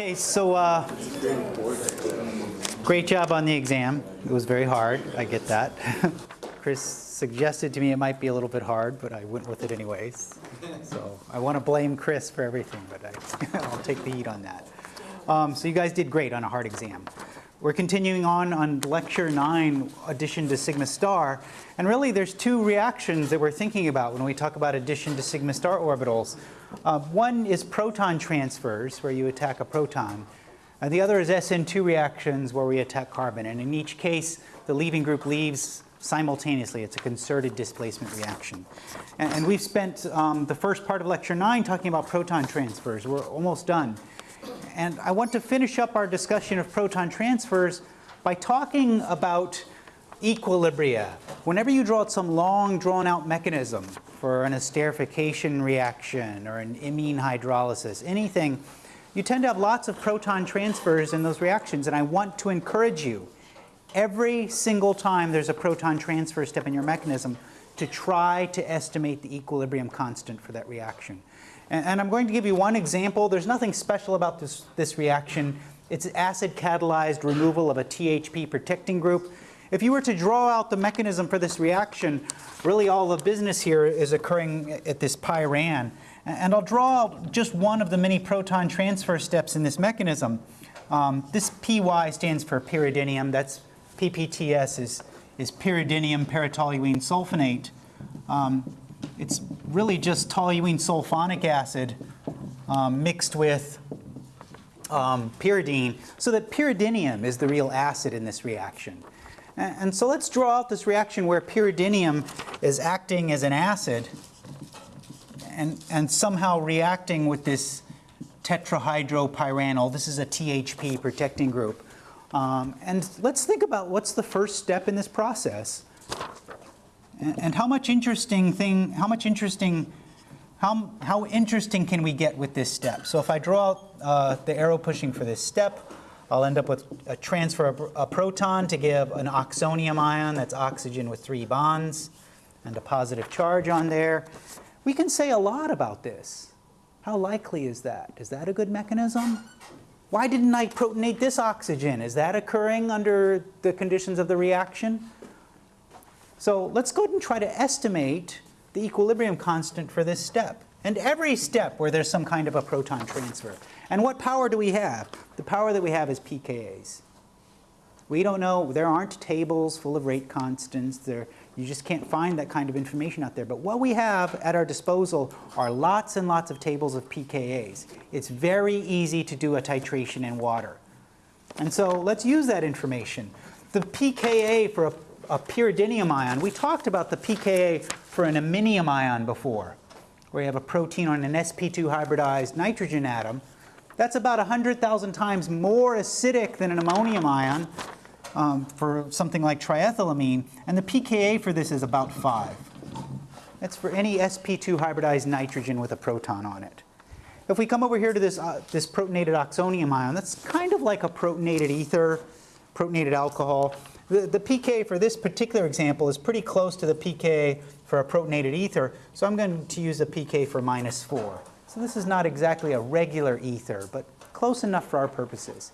Okay, so uh, great job on the exam. It was very hard, I get that. Chris suggested to me it might be a little bit hard, but I went with it anyways. So I want to blame Chris for everything, but I, I'll take the heat on that. Um, so you guys did great on a hard exam. We're continuing on on lecture nine, addition to sigma star. And really there's two reactions that we're thinking about when we talk about addition to sigma star orbitals. Uh, one is proton transfers, where you attack a proton. And the other is SN2 reactions, where we attack carbon. And in each case, the leaving group leaves simultaneously. It's a concerted displacement reaction. And, and we've spent um, the first part of lecture nine talking about proton transfers. We're almost done. And I want to finish up our discussion of proton transfers by talking about equilibria. Whenever you draw out some long drawn out mechanism for an esterification reaction or an imine hydrolysis, anything, you tend to have lots of proton transfers in those reactions and I want to encourage you every single time there's a proton transfer step in your mechanism to try to estimate the equilibrium constant for that reaction. And, and, I'm going to give you one example. There's nothing special about this, this reaction. It's acid catalyzed removal of a THP protecting group. If you were to draw out the mechanism for this reaction, really all the business here is occurring at this pyran. And I'll draw just one of the many proton transfer steps in this mechanism. Um, this PY stands for pyridinium. That's PPTS is, is pyridinium paratoluene sulfonate. Um, it's really just toluene sulfonic acid um, mixed with um, pyridine, so that pyridinium is the real acid in this reaction. And, so let's draw out this reaction where pyridinium is acting as an acid and, and somehow reacting with this tetrahydropyranol. This is a THP protecting group. Um, and let's think about what's the first step in this process. And, and how much interesting thing, how much interesting, how, how interesting can we get with this step? So if I draw uh, the arrow pushing for this step, I'll end up with a transfer of a proton to give an oxonium ion, that's oxygen with three bonds, and a positive charge on there. We can say a lot about this. How likely is that? Is that a good mechanism? Why didn't I protonate this oxygen? Is that occurring under the conditions of the reaction? So let's go ahead and try to estimate the equilibrium constant for this step. And every step where there's some kind of a proton transfer. And what power do we have? The power that we have is pKa's. We don't know, there aren't tables full of rate constants. There, you just can't find that kind of information out there. But what we have at our disposal are lots and lots of tables of pKa's. It's very easy to do a titration in water. And so let's use that information. The pKa for a, a pyridinium ion, we talked about the pKa for an iminium ion before, where you have a proton on an sp2 hybridized nitrogen atom. That's about 100,000 times more acidic than an ammonium ion um, for something like triethylamine, and the pKa for this is about 5. That's for any sp2 hybridized nitrogen with a proton on it. If we come over here to this, uh, this protonated oxonium ion, that's kind of like a protonated ether, protonated alcohol. The, the pK for this particular example is pretty close to the pK for a protonated ether, so I'm going to use a pK for minus 4. So this is not exactly a regular ether, but close enough for our purposes.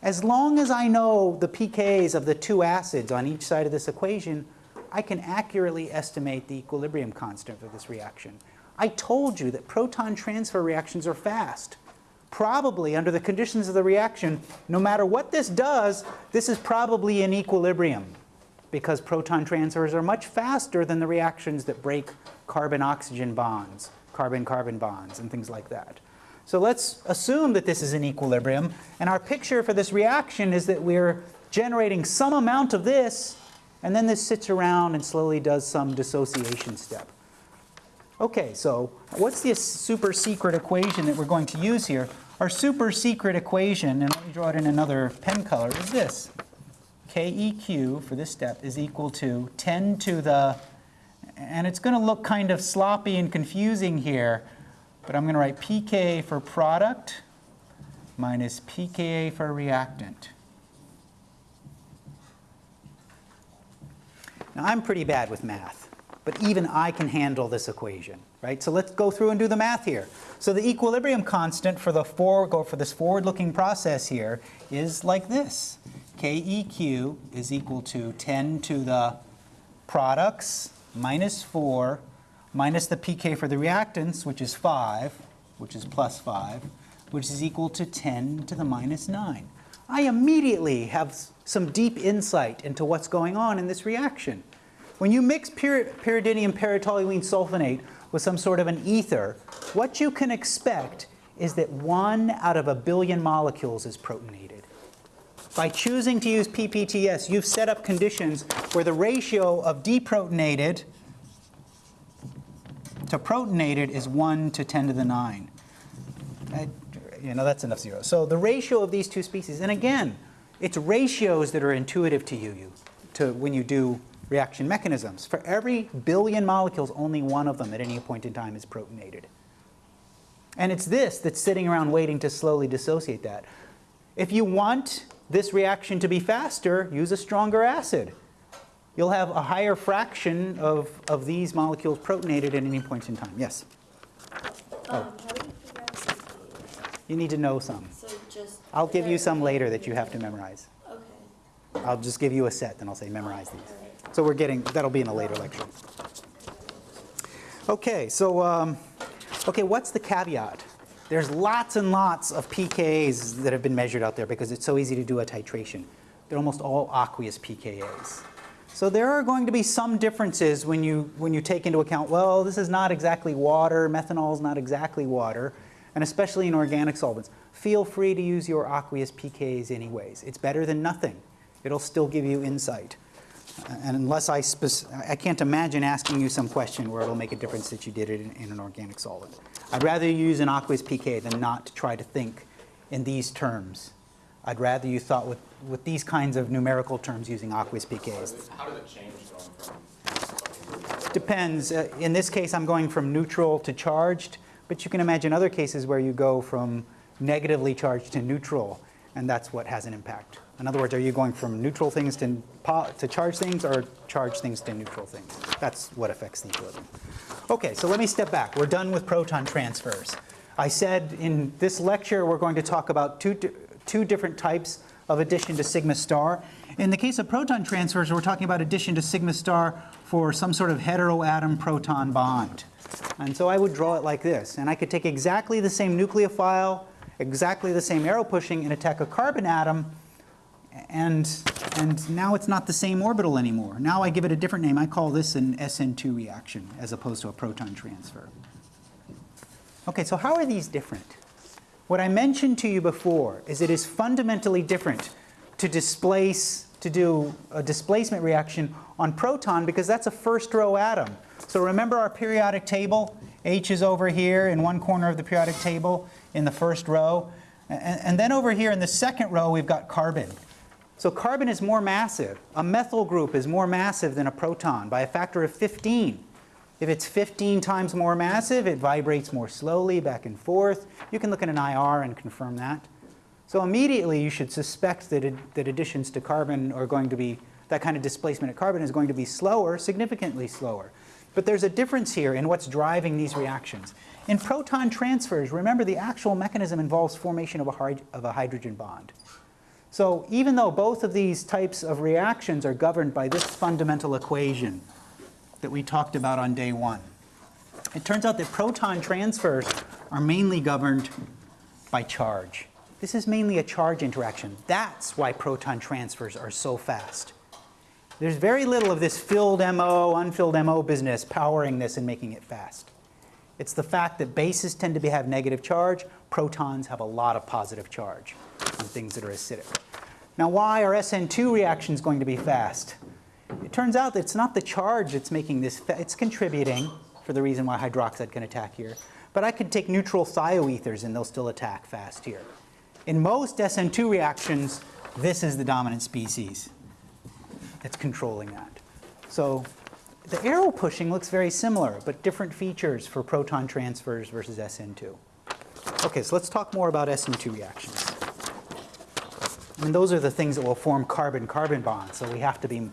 As long as I know the pKa's of the two acids on each side of this equation, I can accurately estimate the equilibrium constant for this reaction. I told you that proton transfer reactions are fast. Probably under the conditions of the reaction, no matter what this does, this is probably in equilibrium because proton transfers are much faster than the reactions that break carbon-oxygen bonds, carbon-carbon bonds, and things like that. So let's assume that this is in equilibrium. And our picture for this reaction is that we're generating some amount of this, and then this sits around and slowly does some dissociation step. Okay, so what's the super secret equation that we're going to use here? Our super secret equation, and let me draw it in another pen color, is this. KEQ for this step is equal to 10 to the, and it's going to look kind of sloppy and confusing here, but I'm going to write pKa for product minus pKa for reactant. Now I'm pretty bad with math. but even I can handle this equation, right? So let's go through and do the math here. So the equilibrium constant for the for, go for this forward-looking process here is like this. KEQ is equal to 10 to the products minus 4 minus the pK for the reactants, which is 5, which is plus 5, which is equal to 10 to the minus 9. I immediately have some deep insight into what's going on in this reaction. When you mix pyridinium paratoluene sulfonate with some sort of an ether, what you can expect is that one out of a billion molecules is protonated. By choosing to use PPTS, you've set up conditions where the ratio of deprotonated to protonated is 1 to 10 to the 9. I, you know, that's enough zeros. So the ratio of these two species, and again, it's ratios that are intuitive to you, you to when you do reaction mechanisms. For every billion molecules, only one of them at any point in time is protonated. And it's this that's sitting around waiting to slowly dissociate that. If you want this reaction to be faster, use a stronger acid. You'll have a higher fraction of, of these molecules protonated at any point in time. Yes? Um, how do you out You need to know some. So just. I'll give you some later that you have to memorize. Okay. I'll just give you a set, then I'll say memorize these. So we're getting, that'll be in a later lecture. Okay, so, um, okay, what's the caveat? There's lots and lots of pKas that have been measured out there because it's so easy to do a titration. They're almost all aqueous pKas. So there are going to be some differences when you, when you take into account, well, this is not exactly water, methanol is not exactly water, and especially in organic solvents. Feel free to use your aqueous pKas anyways. It's better than nothing. It'll still give you insight. And unless I, I can't imagine asking you some question where it'll make a difference that you did it in, in an organic solvent. I'd rather you use an aqueous pK than not to try to think in these terms. I'd rather you thought with, with these kinds of numerical terms using aqueous pKs. How does it change going? Depends. Uh, In this case, I'm going from neutral to charged, but you can imagine other cases where you go from negatively charged to neutral, and that's what has an impact. In other words, are you going from neutral things to, to charged things or charge things to neutral things? That's what affects the equilibrium. Okay, so let me step back. We're done with proton transfers. I said in this lecture we're going to talk about two, two different types of addition to sigma star. In the case of proton transfers, we're talking about addition to sigma star for some sort of heteroatom proton bond. And so I would draw it like this. And I could take exactly the same nucleophile, exactly the same arrow pushing, and attack a carbon atom and, and now it's not the same orbital anymore. Now I give it a different name. I call this an SN2 reaction as opposed to a proton transfer. Okay, so how are these different? What I mentioned to you before is it is fundamentally different to displace, to do a displacement reaction on proton because that's a first row atom. So remember our periodic table? H is over here in one corner of the periodic table in the first row. And, and then over here in the second row, we've got carbon. So carbon is more massive. A methyl group is more massive than a proton by a factor of 15. If it's 15 times more massive, it vibrates more slowly back and forth. You can look at an IR and confirm that. So immediately you should suspect that, it, that additions to carbon are going to be, that kind of displacement at carbon is going to be slower, significantly slower. But there's a difference here in what's driving these reactions. In proton transfers, remember the actual mechanism involves formation of a, of a hydrogen bond. So even though both of these types of reactions are governed by this fundamental equation that we talked about on day one, it turns out that proton transfers are mainly governed by charge. This is mainly a charge interaction. That's why proton transfers are so fast. There's very little of this filled MO, unfilled MO business powering this and making it fast. It's the fact that bases tend to be, have negative charge, protons have a lot of positive charge on things that are acidic. Now, why are SN2 reactions going to be fast? It turns out that it's not the charge that's making this, it's contributing for the reason why hydroxide can attack here. But I could take neutral thioethers and they'll still attack fast here. In most SN2 reactions, this is the dominant species that's controlling that. So the arrow pushing looks very similar, but different features for proton transfers versus SN2. Okay, so let's talk more about SN2 reactions. Those are the things that will form carbon-carbon bonds, so we have to be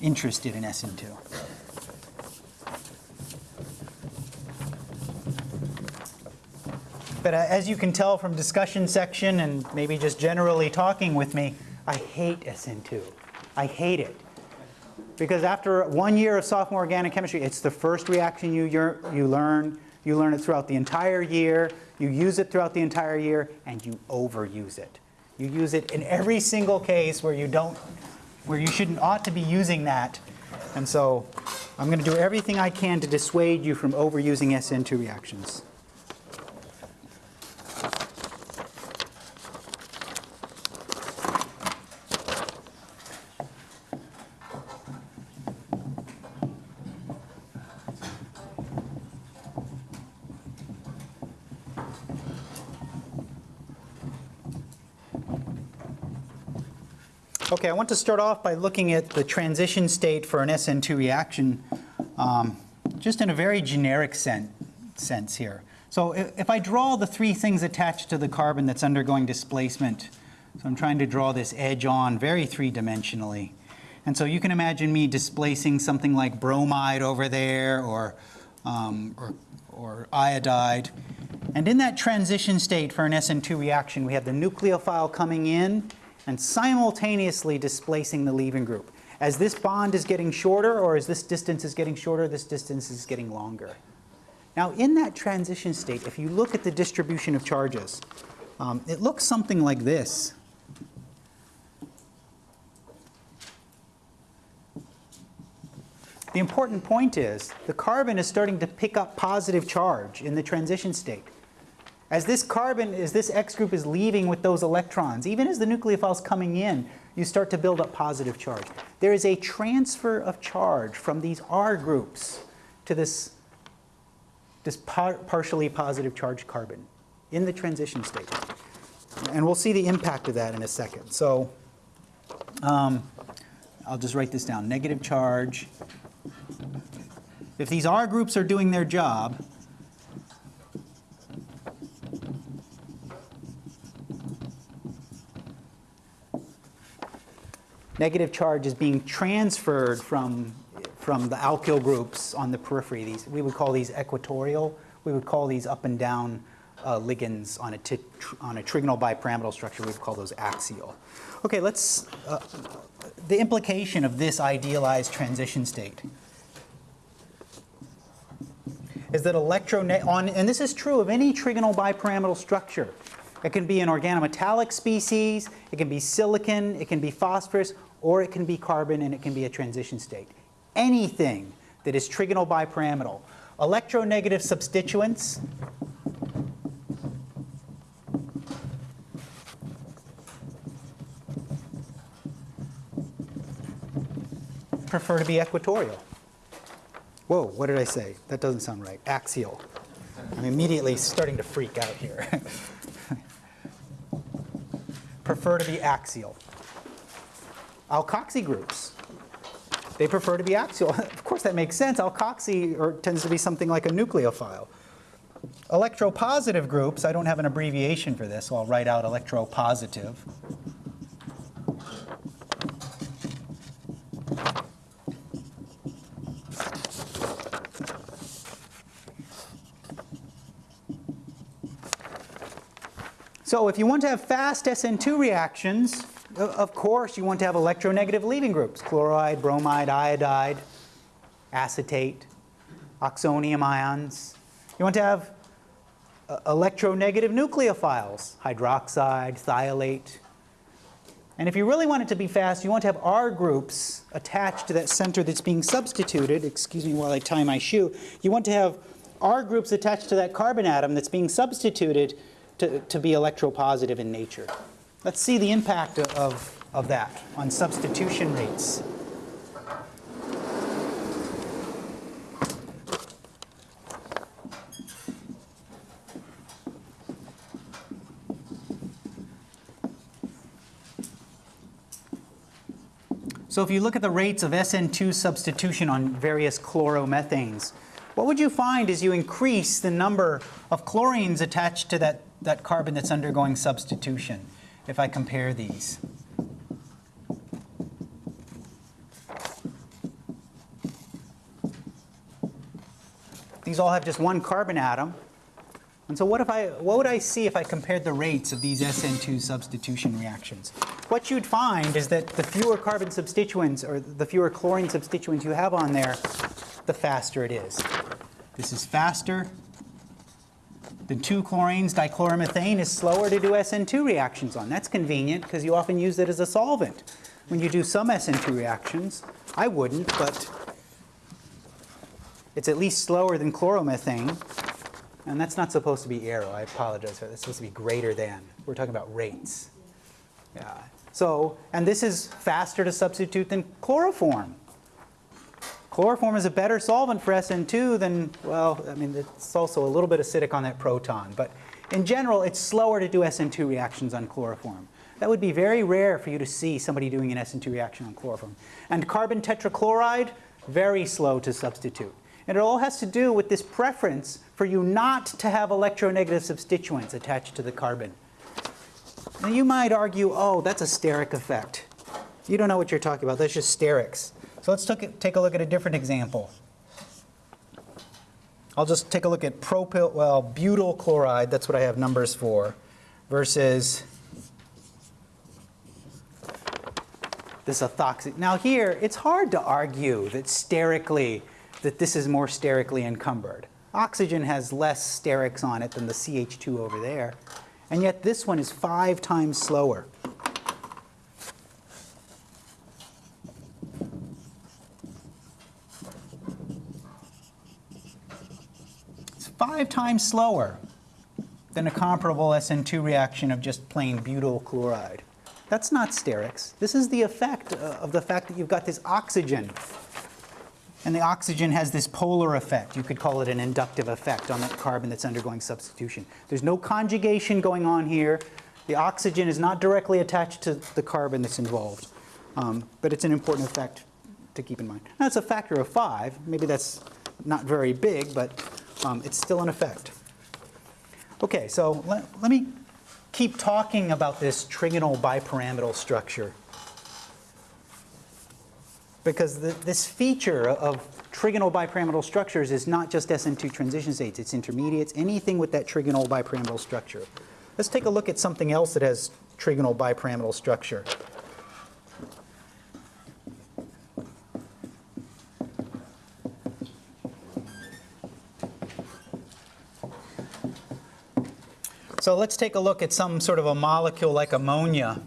interested in SN2. But uh, as you can tell from discussion section and maybe just generally talking with me, I hate SN2. I hate it. Because after one year of sophomore organic chemistry, it's the first reaction you, you learn. You learn it throughout the entire year. You use it throughout the entire year, and you overuse it. You use it in every single case where you don't, where you shouldn't, ought to be using that. And so I'm going to do everything I can to dissuade you from overusing SN2 reactions. Okay, I want to start off by looking at the transition state for an SN2 reaction, um, just in a very generic sen- sense here. So i- if I draw the three things attached to the carbon that's undergoing displacement, so I'm trying to draw this edge on very three-dimensionally. And so you can imagine me displacing something like bromide over there or, um, or, or iodide. And in that transition state for an SN2 reaction, we have the nucleophile coming in and simultaneously displacing the leaving group. As this bond is getting shorter, or as this distance is getting shorter, this distance is getting longer. Now, in that transition state, if you look at the distribution of charges, um, it looks something like this. The important point is the carbon is starting to pick up positive charge in the transition state. As this carbon, as this X group is leaving with those electrons, even as the nucleophile is coming in, you start to build up positive charge. There is a transfer of charge from these R groups to this, this par- partially positive charged carbon in the transition state. And we'll see the impact of that in a second. So um, I'll just write this down, negative charge. If these R groups are doing their job, negative charge is being transferred from, from the alkyl groups on the periphery. These, we would call these equatorial. We would call these up and down uh, ligands on a, on a trigonal bipyramidal structure. We would call those axial. Okay, let's, uh, the implication of this idealized transition state is that electro on, and this is true of any trigonal bipyramidal structure. It can be an organometallic species, it can be silicon, it can be phosphorus, or it can be carbon, and it can be a transition state. Anything that is trigonal bipyramidal. Electronegative substituents prefer to be equatorial. Whoa, what did I say? That doesn't sound right. Axial. I'm immediately starting to freak out here. prefer to be axial. Alkoxy groups, they prefer to be axial. of course, that makes sense. Alkoxy or, tends to be something like a nucleophile. Electropositive groups, I don't have an abbreviation for this, so I'll write out electropositive. So if you want to have fast SN2 reactions, of course you want to have electronegative leaving groups, chloride, bromide, iodide, acetate, oxonium ions. You want to have uh, electronegative nucleophiles, hydroxide, thiolate. And if you really want it to be fast, you want to have R groups attached to that center that's being substituted. Excuse me while I tie my shoe. You want to have R groups attached to that carbon atom that's being substituted to, to be electropositive in nature. Let's see the impact of, of that on substitution rates. So if you look at the rates of SN2 substitution on various chloromethanes, what would you find as you increase the number of chlorines attached to that, that carbon that's undergoing substitution, if I compare these? These all have just one carbon atom. And so what if I, what would I see if I compared the rates of these SN2 substitution reactions? What you'd find is that the fewer carbon substituents or the fewer chlorine substituents you have on there, the faster it is. This is faster than two chlorines. Dichloromethane is slower to do SN2 reactions on. That's convenient because you often use it as a solvent. When you do some SN2 reactions, I wouldn't, but it's at least slower than chloromethane. And that's not supposed to be arrow. I apologize for that. It's supposed to be greater than. We're talking about rates. Yeah. So, and this is faster to substitute than chloroform. Chloroform is a better solvent for SN2 than, well, I mean, it's also a little bit acidic on that proton. But in general, it's slower to do SN2 reactions on chloroform. That would be very rare for you to see somebody doing an SN2 reaction on chloroform. And carbon tetrachloride, very slow to substitute. And it all has to do with this preference for you not to have electronegative substituents attached to the carbon. Now you might argue, oh, that's a steric effect. You don't know what you're talking about. That's just sterics. So let's take a look at a different example. I'll just take a look at propyl, well, butyl chloride, that's what I have numbers for, versus this ethoxy. Now here, it's hard to argue that sterically, that this is more sterically encumbered. Oxygen has less sterics on it than the CH2 over there, and yet this one is five times slower. Five times slower than a comparable SN2 reaction of just plain butyl chloride. That's not sterics. This is the effect uh, of the fact that you've got this oxygen. And the oxygen has this polar effect. You could call it an inductive effect on that carbon that's undergoing substitution. There's no conjugation going on here. The oxygen is not directly attached to the carbon that's involved. Um, but it's an important effect to keep in mind. It's a factor of five. Maybe that's not very big, but um, it's still in effect. Okay, so let, let me keep talking about this trigonal bipyramidal structure. Because the, this feature of trigonal bipyramidal structures is not just SN2 transition states, it's intermediates, anything with that trigonal bipyramidal structure. Let's take a look at something else that has trigonal bipyramidal structure. So let's take a look at some sort of a molecule like ammonia.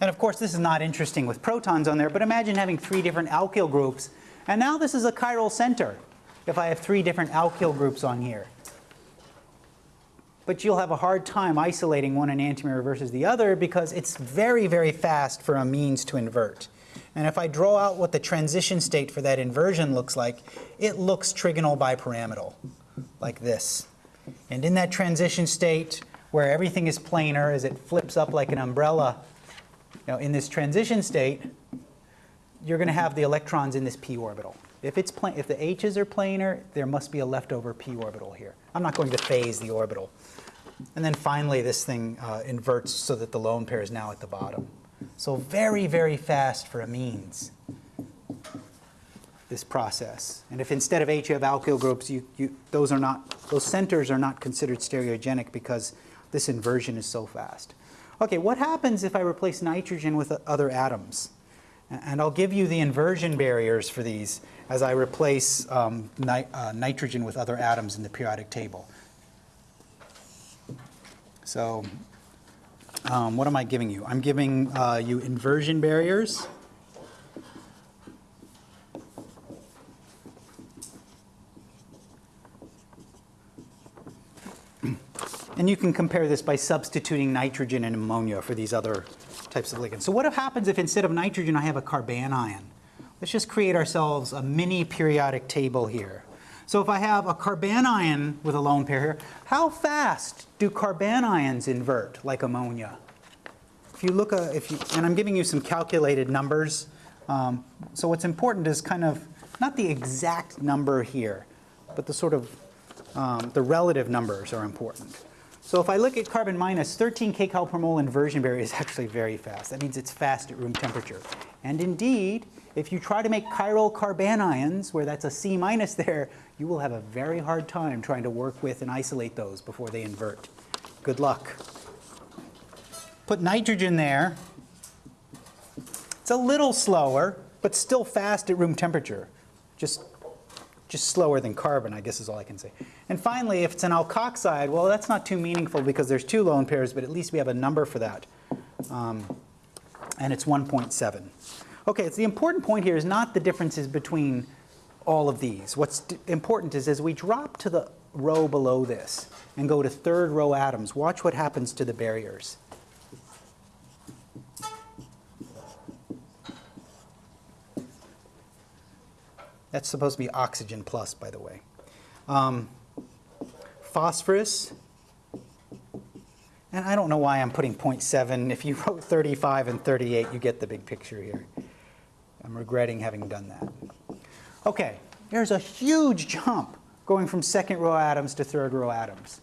And of course, this is not interesting with protons on there, but imagine having three different alkyl groups. And now this is a chiral center if I have three different alkyl groups on here. But you'll have a hard time isolating one enantiomer versus the other because it's very, very fast for amines to invert. And if I draw out what the transition state for that inversion looks like, it looks trigonal bipyramidal like this. And in that transition state where everything is planar as it flips up like an umbrella, you know, in this transition state, you're going to have the electrons in this p orbital. If, it's if the h's are planar, there must be a leftover p orbital here. I'm not going to phase the orbital. And then finally, this thing uh, inverts so that the lone pair is now at the bottom. So very, very fast for amines this process. And if instead of H you have alkyl groups, you, you, those are not, those centers are not considered stereogenic because this inversion is so fast. Okay, what happens if I replace nitrogen with other atoms? And I'll give you the inversion barriers for these as I replace um, ni uh, nitrogen with other atoms in the periodic table. So um, what am I giving you? I'm giving uh, you inversion barriers. And you can compare this by substituting nitrogen and ammonia for these other types of ligands. So what happens if instead of nitrogen I have a carbanion? Let's just create ourselves a mini periodic table here. So if I have a carbanion with a lone pair here, how fast do carbanions invert like ammonia? If you look, uh, if you, and I'm giving you some calculated numbers. Um, so what's important is kind of not the exact number here, but the sort of um, the relative numbers are important. So if I look at carbon minus, 13 kcal per mole inversion barrier is actually very fast. That means it's fast at room temperature. And indeed, if you try to make chiral carbanions, where that's a C minus there, you will have a very hard time trying to work with and isolate those before they invert. Good luck. Put nitrogen there. It's a little slower, but still fast at room temperature. Just, just slower than carbon, I guess is all I can say. And finally, if it's an alkoxide, well, that's not too meaningful because there's two lone pairs, but at least we have a number for that. Um, and it's 1.7. Okay, so the important point here is not the differences between all of these. What's important is as we drop to the row below this and go to third row atoms, watch what happens to the barriers. That's supposed to be oxygen plus, by the way. Um, phosphorus, and I don't know why I'm putting 0.7. If you wrote 35 and 38, you get the big picture here. I'm regretting having done that. Okay, there's a huge jump going from second row atoms to third row atoms.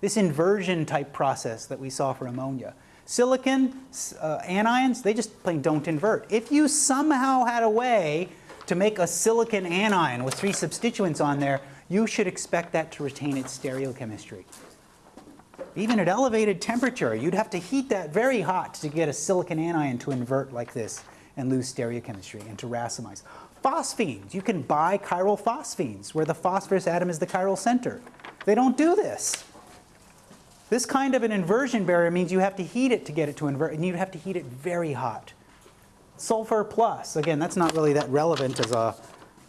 This inversion type process that we saw for ammonia. Silicon, uh, anions, they just plain don't invert. If you somehow had a way to make a silicon anion with three substituents on there, you should expect that to retain its stereochemistry. Even at elevated temperature, you'd have to heat that very hot to get a silicon anion to invert like this and lose stereochemistry and to racemize. Phosphines, you can buy chiral phosphines where the phosphorus atom is the chiral center. They don't do this. This kind of an inversion barrier means you have to heat it to get it to invert, and you'd have to heat it very hot. Sulfur plus, again, that's not really that relevant as a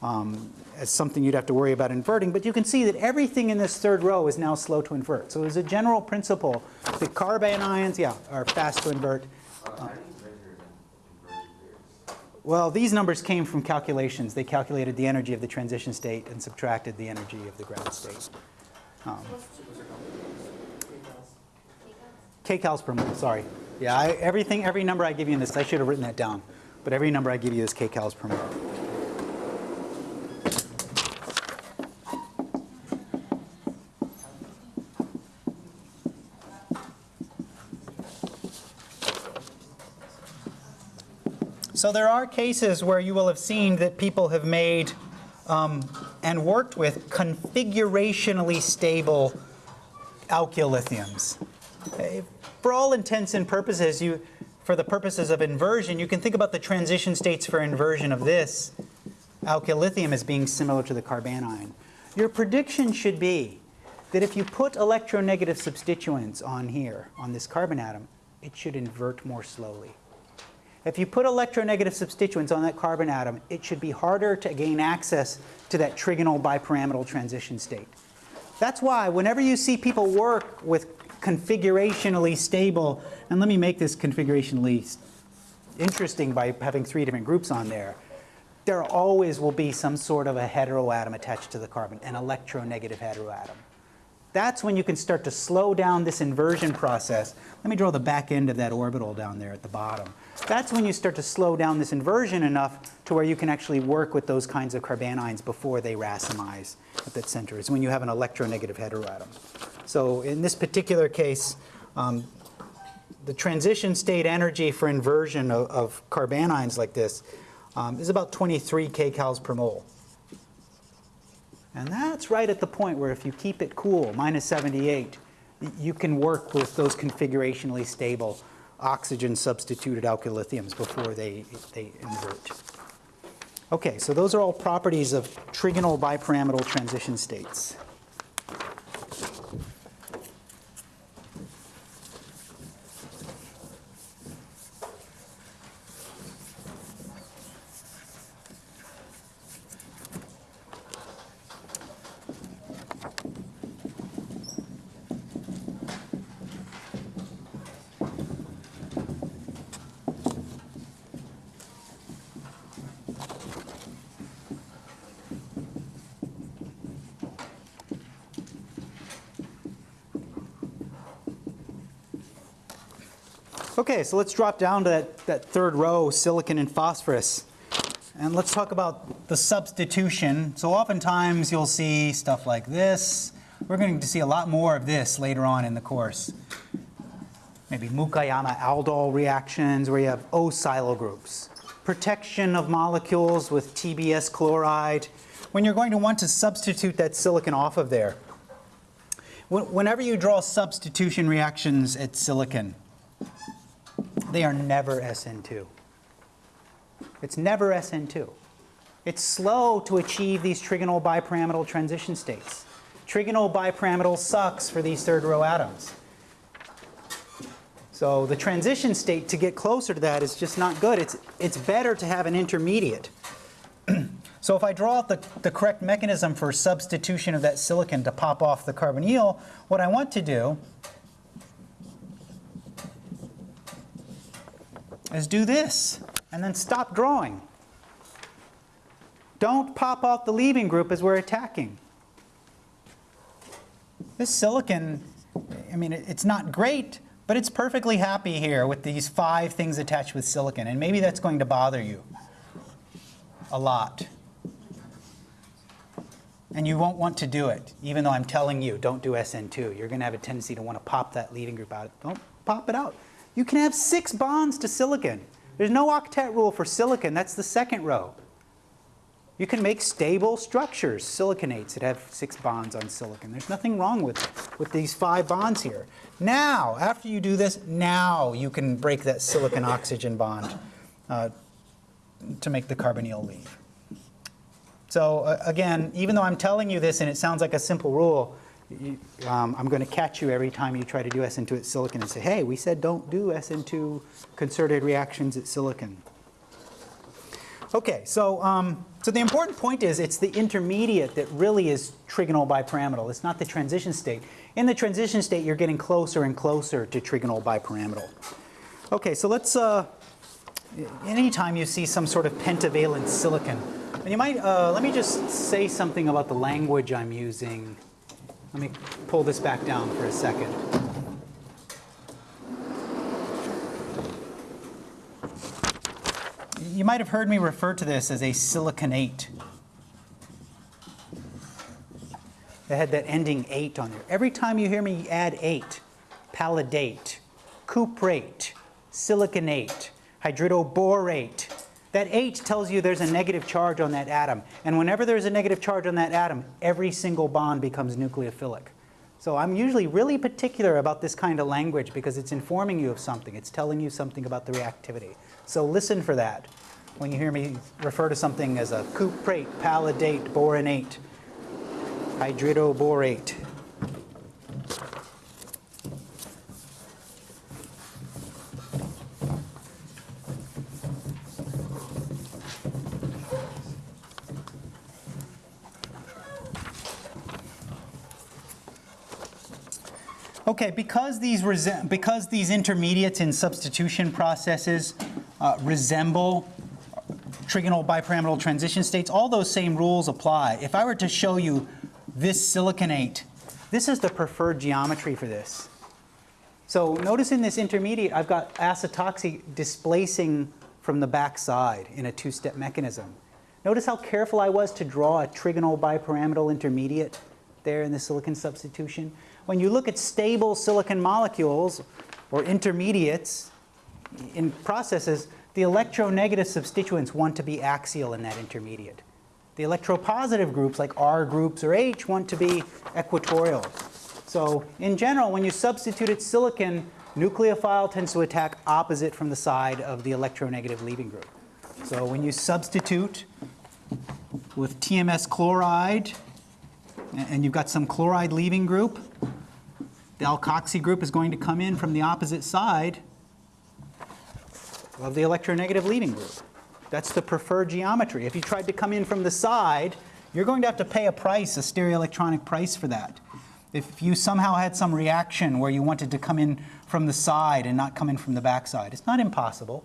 um, as something you'd have to worry about inverting, but you can see that everything in this third row is now slow to invert. So as a general principle, the carbanions, yeah, are fast to invert. Well, these numbers came from calculations. They calculated the energy of the transition state and subtracted the energy of the ground state. Um, kcals per mole, sorry. Yeah, I, everything, every number I give you in this, I should have written that down. But every number I give you is kcals per mole. So there are cases where you will have seen that people have made um, and worked with configurationally stable alkyllithiums. Okay, For all intents and purposes, you, for the purposes of inversion, you can think about the transition states for inversion of this alkyl lithium as being similar to the carbanion. Your prediction should be that if you put electronegative substituents on here, on this carbon atom, it should invert more slowly. If you put electronegative substituents on that carbon atom, it should be harder to gain access to that trigonal bipyramidal transition state. That's why whenever you see people work with configurationally stable, and let me make this configurationally interesting by having three different groups on there, there always will be some sort of a heteroatom attached to the carbon, an electronegative heteroatom. That's when you can start to slow down this inversion process. Let me draw the back end of that orbital down there at the bottom. That's when you start to slow down this inversion enough to where you can actually work with those kinds of carbanions before they racemize at that center. Is when you have an electronegative heteroatom. So in this particular case, um, the transition state energy for inversion of, of carbanions like this um, is about 23 kcals per mole. And that's right at the point where if you keep it cool, minus 78, you can work with those configurationally stable oxygen substituted alkyllithiums before they, they invert. Okay, so those are all properties of trigonal bipyramidal transition states. Okay, so let's drop down to that, that third row, silicon and phosphorus. And let's talk about the substitution. So oftentimes you'll see stuff like this. We're going to see a lot more of this later on in the course. Maybe Mukaiyama-Aldol reactions where you have O-silyl groups. Protection of molecules with TBS chloride. when you're going to want to substitute that silicon off of there. Whenever you draw substitution reactions at silicon, they are never SN2. It's never SN2. It's slow to achieve these trigonal bipyramidal transition states. Trigonal bipyramidal sucks for these third row atoms. So the transition state to get closer to that is just not good. It's, it's better to have an intermediate. so if I draw out the, the correct mechanism for substitution of that silicon to pop off the carbonyl, what I want to do is do this and then stop drawing. Don't pop off the leaving group as we're attacking. This silicon, I mean, it's not great, but it's perfectly happy here with these five things attached with silicon. And maybe that's going to bother you a lot. And you won't want to do it, even though I'm telling you, don't do SN2. You're going to have a tendency to want to pop that leaving group out. Don't pop it out. You can have six bonds to silicon. There's no octet rule for silicon. That's the second row. You can make stable structures, siliconates that have six bonds on silicon. There's nothing wrong with, with these five bonds here. Now, after you do this, now you can break that silicon-oxygen bond uh, to make the carbonyl leave. So uh, again, even though I'm telling you this and it sounds like a simple rule, you, um, I'm going to catch you every time you try to do SN2 at silicon and say, hey, we said don't do SN2 concerted reactions at silicon. Okay, so, um, so the important point is it's the intermediate that really is trigonal bipyramidal. It's not the transition state. In the transition state, you're getting closer and closer to trigonal bipyramidal. Okay, so let's, uh, anytime you see some sort of pentavalent silicon, and you might, uh, let me just say something about the language I'm using. Let me pull this back down for a second. You might have heard me refer to this as a siliconate. It had that ending ate on there. Every time you hear me add ate, palladate, cuprate, siliconate, hydridoborate, that H tells you there's a negative charge on that atom. And whenever there's a negative charge on that atom, every single bond becomes nucleophilic. So I'm usually really particular about this kind of language because it's informing you of something. It's telling you something about the reactivity. So listen for that when you hear me refer to something as a cuprate, palladate, boronate, hydridoborate. Okay, because these, because these intermediates in substitution processes uh, resemble trigonal bipyramidal transition states, all those same rules apply. If I were to show you this siliconate, this is the preferred geometry for this. So notice in this intermediate, I've got acetoxy displacing from the back side in a two-step mechanism. Notice how careful I was to draw a trigonal bipyramidal intermediate there in the silicon substitution. When you look at stable silicon molecules or intermediates in processes, the electronegative substituents want to be axial in that intermediate. The electropositive groups like R groups or H want to be equatorial. So in general, when you substitute silicon, nucleophile tends to attack opposite from the side of the electronegative leaving group. So when you substitute with TMS chloride, and you've got some chloride leaving group, the alkoxy group is going to come in from the opposite side of the electronegative leaving group. That's the preferred geometry. If you tried to come in from the side, you're going to have to pay a price, a stereoelectronic price for that. If you somehow had some reaction where you wanted to come in from the side and not come in from the backside, it's not impossible,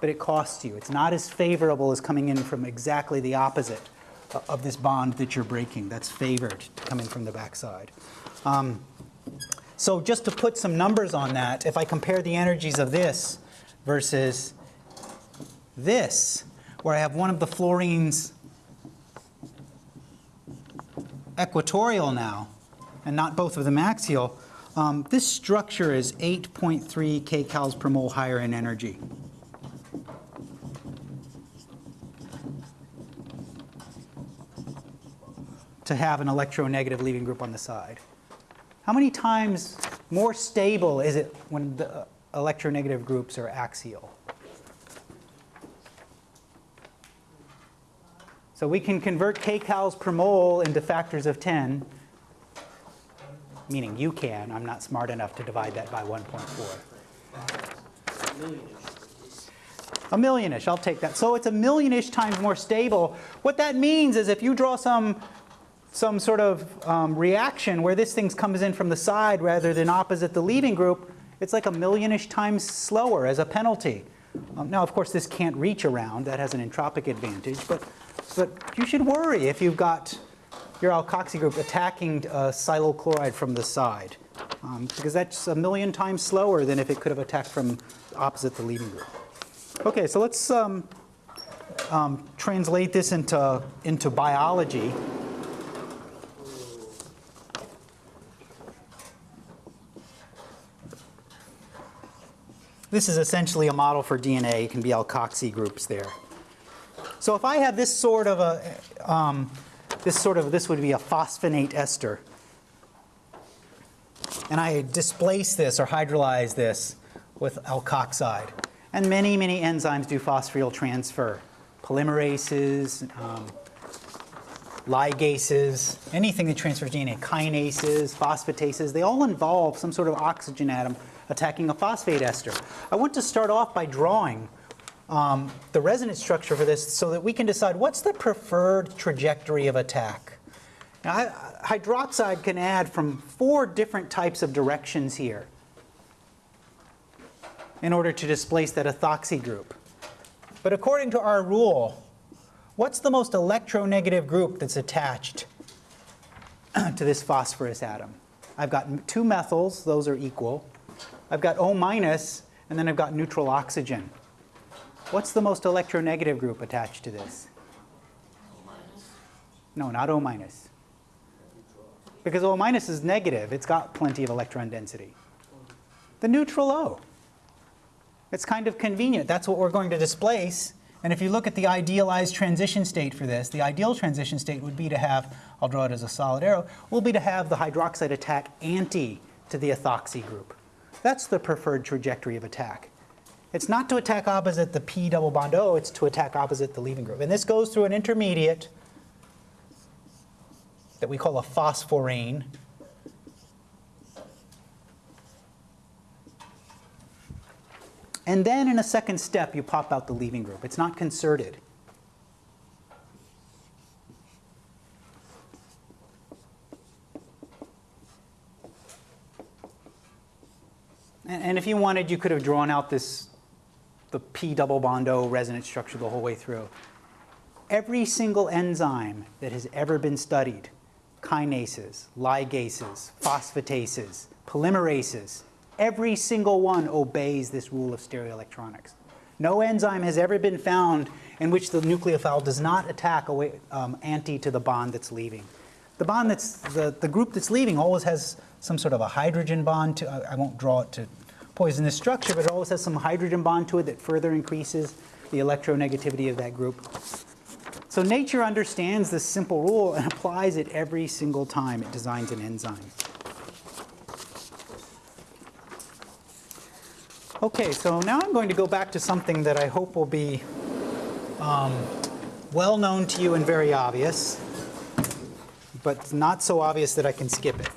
but it costs you. It's not as favorable as coming in from exactly the opposite of this bond that you're breaking. That's favored to come in from the backside. Um, so just to put some numbers on that, if I compare the energies of this versus this, where I have one of the fluorines equatorial now, and not both of them axial, um, this structure is 8.3 kcals per mole higher in energy. to have an electronegative leaving group on the side. How many times more stable is it when the uh, electronegative groups are axial? So we can convert kcals per mole into factors of 10, meaning you can. I'm not smart enough to divide that by 1.4. A millionish, I'll take that. So it's a millionish times more stable. What that means is if you draw some, some sort of um, reaction where this thing comes in from the side rather than opposite the leaving group, it's like a millionish times slower as a penalty. Um, now, of course, this can't reach around. That has an entropic advantage. But, but you should worry if you've got your alkoxy group attacking uh, silyl chloride from the side. Um, because that's a million times slower than if it could have attacked from opposite the leaving group. Okay, so let's um, um, translate this into, into biology. This is essentially a model for DNA. It can be alkoxy groups there. So if I have this sort of a, um, this sort of, this would be a phosphonate ester. And I displace this or hydrolyze this with alkoxide. And many, many enzymes do phosphoryl transfer. Polymerases, um, ligases, anything that transfers DNA, kinases, phosphatases, they all involve some sort of oxygen atom attacking a phosphate ester. I want to start off by drawing um, the resonance structure for this so that we can decide what's the preferred trajectory of attack. Now, hydroxide can add from four different types of directions here in order to displace that ethoxy group. But according to our rule, what's the most electronegative group that's attached to this phosphorus atom? I've got two methyls, those are equal. I've got O minus, and then I've got neutral oxygen. What's the most electronegative group attached to this? No, not O minus. Because O minus is negative, it's got plenty of electron density. The neutral O. It's kind of convenient. That's what we're going to displace. And if you look at the idealized transition state for this, the ideal transition state would be to have, I'll draw it as a solid arrow, will be to have the hydroxide attack anti to the ethoxy group. That's the preferred trajectory of attack. It's not to attack opposite the P double bond O, it's to attack opposite the leaving group. And this goes through an intermediate that we call a phosphorane. And then in a second step, you pop out the leaving group. It's not concerted. And, and if you wanted, you could have drawn out this, the P double bond O resonance structure the whole way through. Every single enzyme that has ever been studied, kinases, ligases, phosphatases, polymerases, every single one obeys this rule of stereoelectronics. No enzyme has ever been found in which the nucleophile does not attack away, um, anti to the bond that's leaving. The bond that's, the, the group that's leaving always has some sort of a hydrogen bond to, I won't draw it to poison this structure, but it always has some hydrogen bond to it that further increases the electronegativity of that group. So nature understands this simple rule and applies it every single time it designs an enzyme. Okay, so now I'm going to go back to something that I hope will be um, well known to you and very obvious, but not so obvious that I can skip it.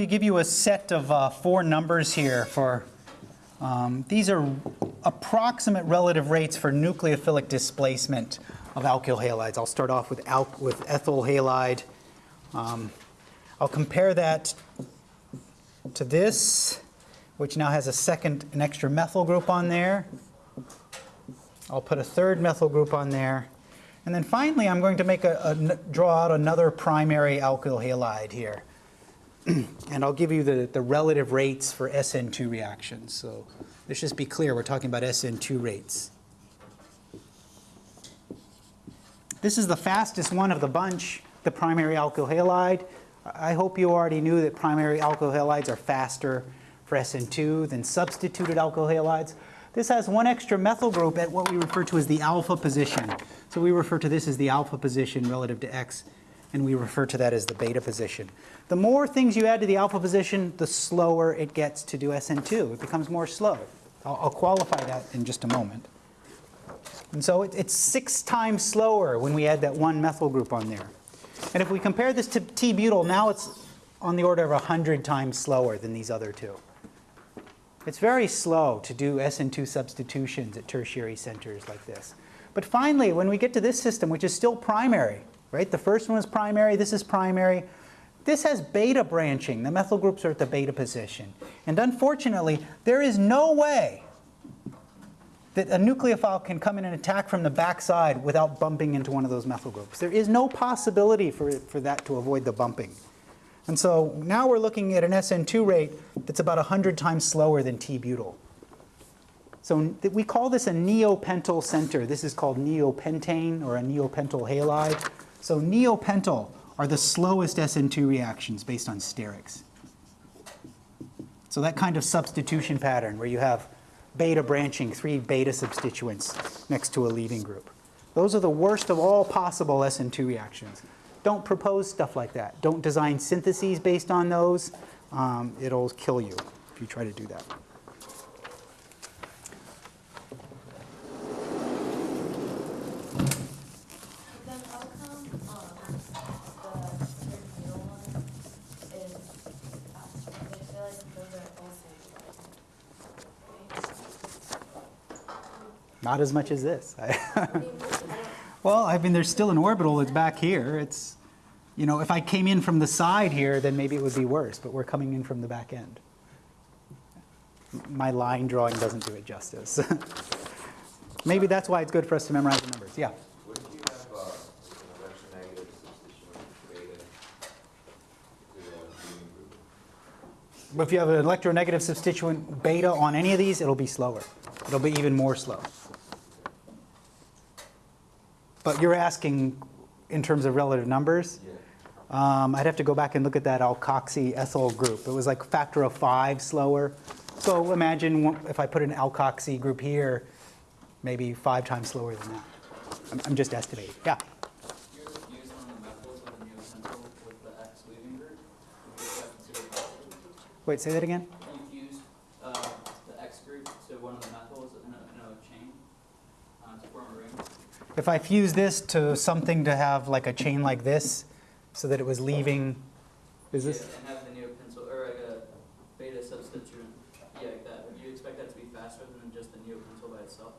To give you a set of uh, four numbers here for, um, these are approximate relative rates for nucleophilic displacement of alkyl halides. I'll start off with, with ethyl halide. Um, I'll compare that to this, which now has a second, an extra methyl group on there. I'll put a third methyl group on there. And then finally, I'm going to make a, a draw out another primary alkyl halide here. and I'll give you the, the relative rates for SN2 reactions. So let's just be clear, we're talking about SN2 rates. this is the fastest one of the bunch, the primary alkyl halide. I hope you already knew that primary alkyl halides are faster for SN2 than substituted alkyl halides. This has one extra methyl group at what we refer to as the alpha position. So we refer to this as the alpha position relative to X, and we refer to that as the beta position. The more things you add to the alpha position, the slower it gets to do SN2. It becomes more slow. I'll, I'll qualify that in just a moment. And so it, it's six times slower when we add that one methyl group on there. And if we compare this to T-butyl, now it's on the order of 100 times slower than these other two. It's very slow to do SN2 substitutions at tertiary centers like this. But finally, when we get to this system, which is still primary, right? The first one is primary, this is primary. This has beta branching. The methyl groups are at the beta position. And unfortunately, there is no way that a nucleophile can come in and attack from the backside without bumping into one of those methyl groups. There is no possibility for, for that to avoid the bumping. And so now we're looking at an SN2 rate that's about 100 times slower than T-butyl. So we call this a neopentyl center. This is called neopentane or a neopentyl halide. So neopentyl are the slowest SN2 reactions based on sterics. So that kind of substitution pattern where you have beta branching, three beta substituents next to a leaving group. Those are the worst of all possible SN2 reactions. Don't propose stuff like that. Don't design syntheses based on those. Um, it'll kill you if you try to do that. Not as much as this. like. What do you mean? well, I mean, there's still an orbital that's back here. It's, you know, if I came in from the side here, then maybe it would be worse, but we're coming in from the back end. My line drawing doesn't do it justice. maybe that's why it's good for us to memorize the numbers. Yeah. What if you have uh, an electronegative substitution beta to the leaving group? But if you have an electronegative substituent beta on any of these, it'll be slower. It'll be even more slow. But you're asking in terms of relative numbers? Yeah. Um, I'd have to go back and look at that alkoxy ethyl group. It was like factor of five slower. So imagine if I put an alkoxy group here, maybe five times slower than that. I'm, I'm just estimating. Yeah. Wait, say that of the methyls with a neopentyl with the X leaving group. Would you consider positive? Wait, say that again? You use uh, the X group to one of the methyls in a, in a chain uh, to form a ring. If I fuse this to something to have like a chain like this, so that it was leaving, is this? Yeah, And have the neopentyl or like a beta substituent. Yeah, like that. Would you expect that to be faster than just the neopentyl by itself?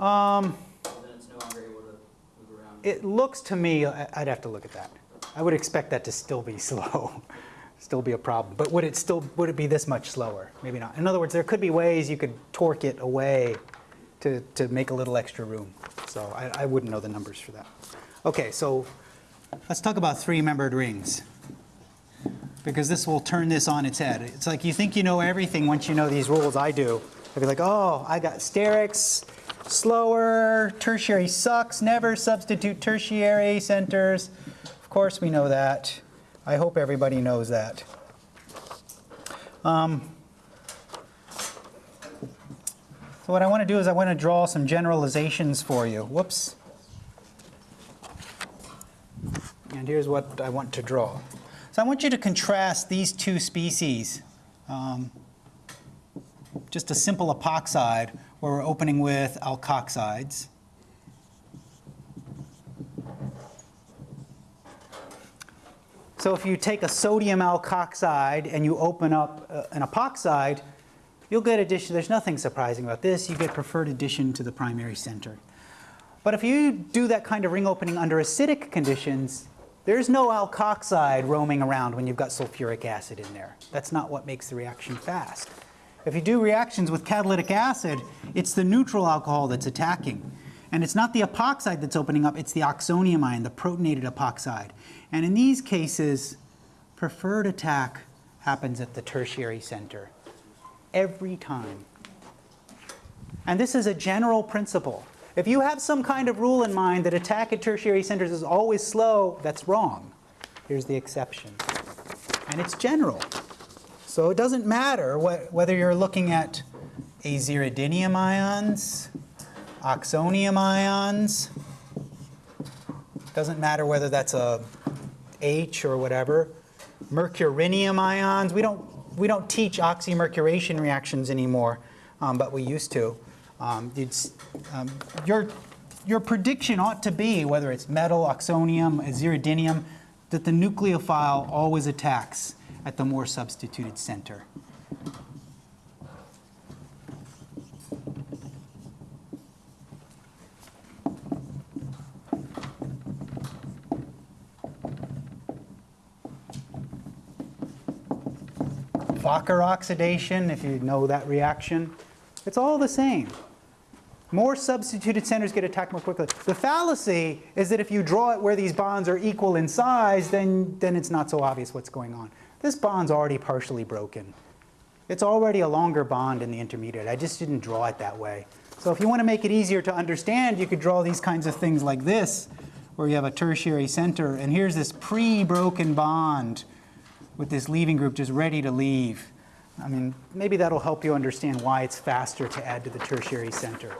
Um, Then it's no longer able to move around. It looks to me, I'd have to look at that. I would expect that to still be slow, still be a problem. But would it still, would it be this much slower? Maybe not. In other words, there could be ways you could torque it away to, to make a little extra room. So I, I wouldn't know the numbers for that. Okay, so let's talk about three-membered rings. Because this will turn this on its head. It's like you think you know everything once you know these rules. I do. I'd be like, oh, I got sterics, slower, tertiary sucks, never substitute tertiary centers. Of course we know that. I hope everybody knows that. Um, so what I want to do is I want to draw some generalizations for you. Whoops. And here's what I want to draw. So I want you to contrast these two species. Um, just a simple epoxide where we're opening with alkoxides. So if you take a sodium alkoxide and you open up uh, an epoxide, you'll get addition. There's nothing surprising about this. You get preferred addition to the primary center. But if you do that kind of ring opening under acidic conditions, there's no alkoxide roaming around when you've got sulfuric acid in there. That's not what makes the reaction fast. If you do reactions with catalytic acid, it's the neutral alcohol that's attacking. And it's not the epoxide that's opening up, it's the oxonium ion, the protonated epoxide. And in these cases, preferred attack happens at the tertiary center every time. And this is a general principle. If you have some kind of rule in mind that attack at tertiary centers is always slow, that's wrong. Here's the exception. And it's general. So it doesn't matter what, whether you're looking at aziridinium ions, oxonium ions. Doesn't matter whether that's a H or whatever. Mercurinium ions. We don't, we don't teach oxymercuration reactions anymore, um, but we used to. Um, it's, um, your, your prediction ought to be, whether it's metal, oxonium, aziridinium, that the nucleophile always attacks at the more substituted center. Oxidation, if you know that reaction, it's all the same. More substituted centers get attacked more quickly. The fallacy is that if you draw it where these bonds are equal in size, then, then it's not so obvious what's going on. This bond's already partially broken. It's already a longer bond in the intermediate. I just didn't draw it that way. So if you want to make it easier to understand, you could draw these kinds of things like this, where you have a tertiary center, and here's this pre-broken bond with this leaving group just ready to leave. I mean, maybe that'll help you understand why it's faster to add to the tertiary center.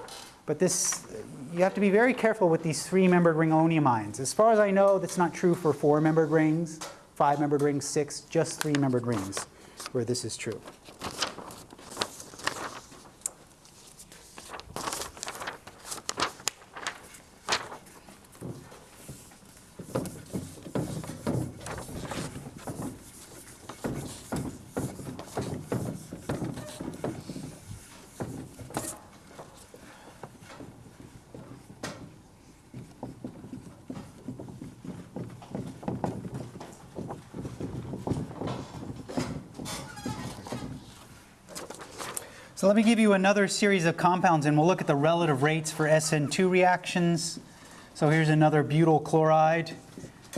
But this, you have to be very careful with these three-membered ring ammonium ions. As far as I know, that's not true for four-membered rings, five-membered rings, six, just three-membered rings, where this is true. So let me give you another series of compounds and we'll look at the relative rates for SN2 reactions. So here's another butyl chloride.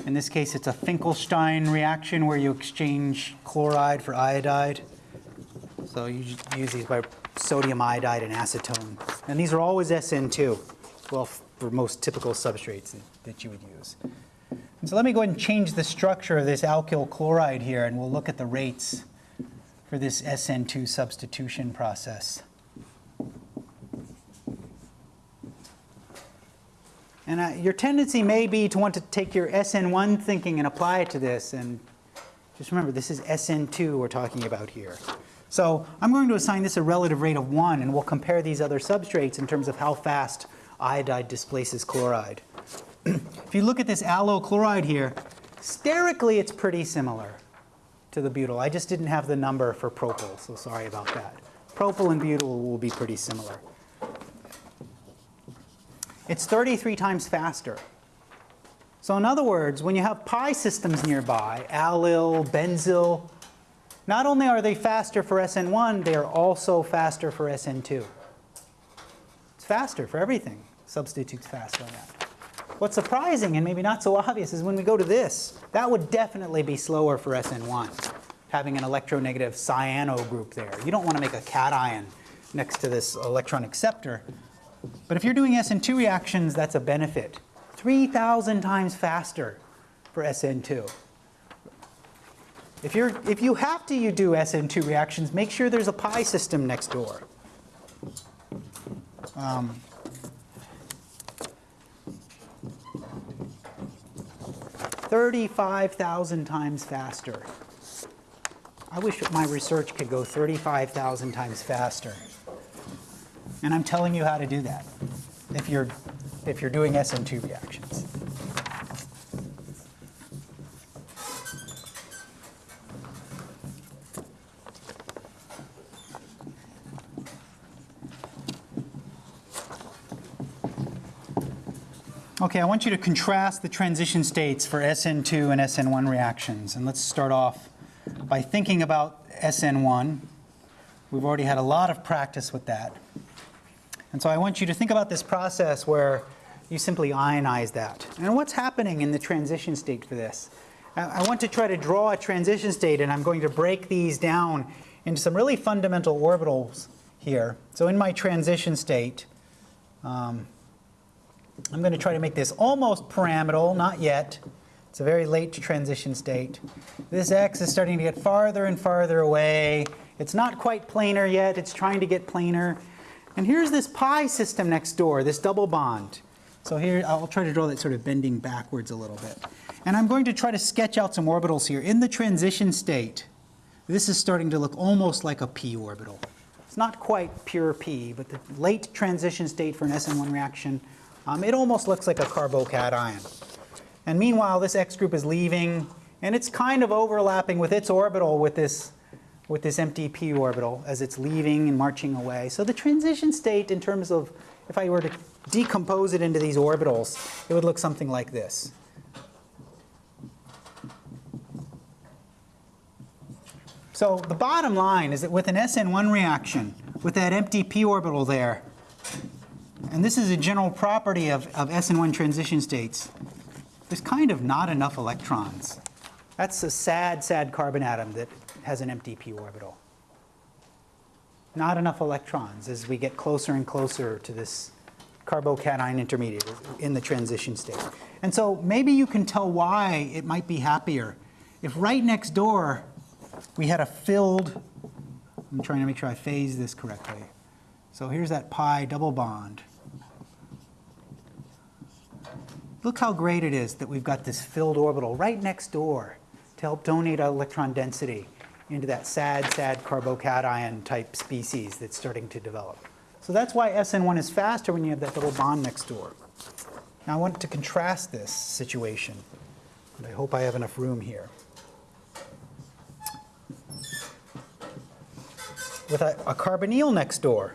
In this case, it's a Finkelstein reaction where you exchange chloride for iodide. So you use these by sodium iodide and acetone. And these are always SN2, well, for most typical substrates that, you would use. And so let me go ahead and change the structure of this alkyl chloride here and we'll look at the rates for this SN2 substitution process. And uh, your tendency may be to want to take your SN1 thinking and apply it to this. And just remember, this is SN2 we're talking about here. So I'm going to assign this a relative rate of 1, and we'll compare these other substrates in terms of how fast iodide displaces chloride. if you look at this allyl chloride here, sterically it's pretty similar to the butyl. I just didn't have the number for propyl, so sorry about that. Propyl and butyl will be pretty similar. It's 33 times faster. So in other words, when you have pi systems nearby, allyl, benzyl, not only are they faster for SN1, they are also faster for SN2. It's faster for everything. Substitutes faster on that. What's surprising and maybe not so obvious is when we go to this, that would definitely be slower for SN1, having an electronegative cyano group there. You don't want to make a cation next to this electron acceptor. But if you're doing SN2 reactions, that's a benefit. 3,000 times faster for SN2. If, you're, if you have to you do SN2 reactions, make sure there's a pi system next door. Um, Thirty-five thousand times faster. I wish my research could go 35,000 times faster. And I'm telling you how to do that if you're, if you're doing SN2 reactions. Okay, I want you to contrast the transition states for SN2 and SN1 reactions. And let's start off by thinking about SN1. We've already had a lot of practice with that. And so I want you to think about this process where you simply ionize that. And what's happening in the transition state for this? I want to try to draw a transition state and I'm going to break these down into some really fundamental orbitals here. So in my transition state, um, I'm going to try to make this almost pyramidal, not yet. It's a very late transition state. This x is starting to get farther and farther away. It's not quite planar yet. It's trying to get planar. And here's this pi system next door, this double bond. So here, I'll try to draw that sort of bending backwards a little bit. And I'm going to try to sketch out some orbitals here. In the transition state, this is starting to look almost like a p orbital. It's not quite pure p, but the late transition state for an SN1 reaction, um, it almost looks like a carbocation. And meanwhile, this X group is leaving, and it's kind of overlapping with its orbital with this, with this empty p orbital as it's leaving and marching away. So the transition state in terms of, if I were to decompose it into these orbitals, it would look something like this. So the bottom line is that with an SN1 reaction, with that empty p orbital there, and this is a general property of, of SN1 transition states, there's kind of not enough electrons. That's a sad, sad carbon atom that has an empty p orbital. Not enough electrons as we get closer and closer to this carbocation intermediate in the transition state. And so maybe you can tell why it might be happier if right next door we had a filled, I'm trying to make sure I phase this correctly. So here's that pi double bond. Look how great it is that we've got this filled orbital right next door to help donate electron density into that sad, sad carbocation type species that's starting to develop. So that's why SN1 is faster when you have that little bond next door. Now I want to contrast this situation, and I hope I have enough room here. With a, a carbonyl next door.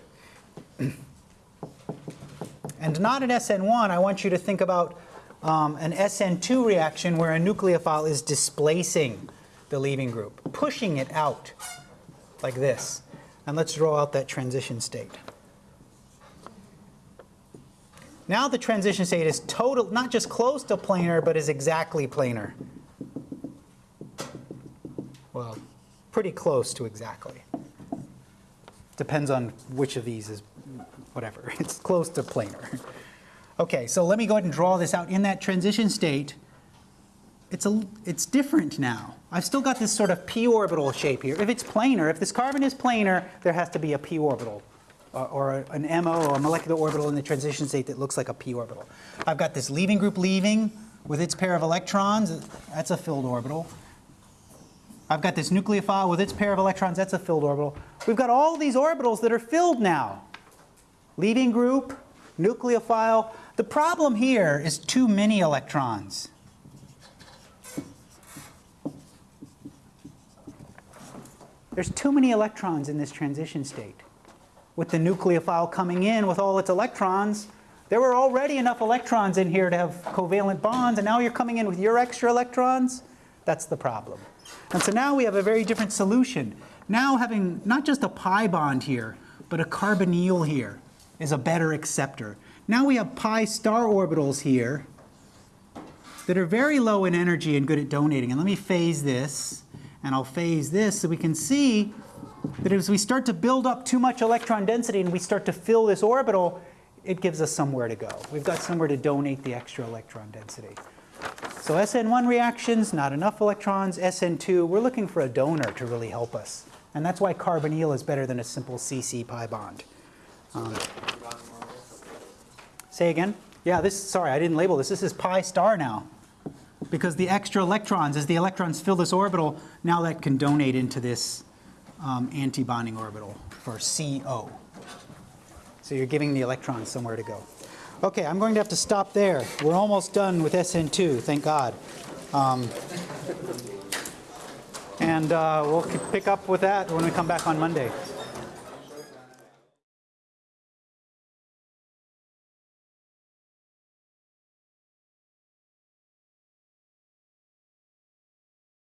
And not an SN1, I want you to think about um, an SN2 reaction where a nucleophile is displacing the leaving group, pushing it out like this. And let's draw out that transition state. Now the transition state is total, not just close to planar, but is exactly planar. Well, pretty close to exactly. Depends on which of these is whatever. It's close to planar. Okay, so let me go ahead and draw this out. In that transition state, it's, a, it's different now. I've still got this sort of p orbital shape here. If it's planar, if this carbon is planar, there has to be a p orbital or, or an MO or a molecular orbital in the transition state that looks like a p orbital. I've got this leaving group leaving with its pair of electrons. That's a filled orbital. I've got this nucleophile with its pair of electrons. That's a filled orbital. We've got all these orbitals that are filled now. Leaving group, nucleophile. The problem here is too many electrons. There's too many electrons in this transition state. With the nucleophile coming in with all its electrons, there were already enough electrons in here to have covalent bonds, and now you're coming in with your extra electrons? That's the problem. And so now we have a very different solution. Now having not just a pi bond here, but a carbonyl here is a better acceptor. Now we have pi star orbitals here that are very low in energy and good at donating. And let me phase this, and I'll phase this so we can see that as we start to build up too much electron density and we start to fill this orbital, it gives us somewhere to go. We've got somewhere to donate the extra electron density. So SN1 reactions, not enough electrons. SN2, we're looking for a donor to really help us. And that's why carbonyl is better than a simple CC pi bond. Um, say again? Yeah, this, sorry, I didn't label this. This is pi star now. Because the extra electrons, as the electrons fill this orbital, now that can donate into this um, antibonding orbital for CO. So you're giving the electrons somewhere to go. Okay, I'm going to have to stop there. We're almost done with SN2, thank God. Um, and uh, we'll pick up with that when we come back on Monday.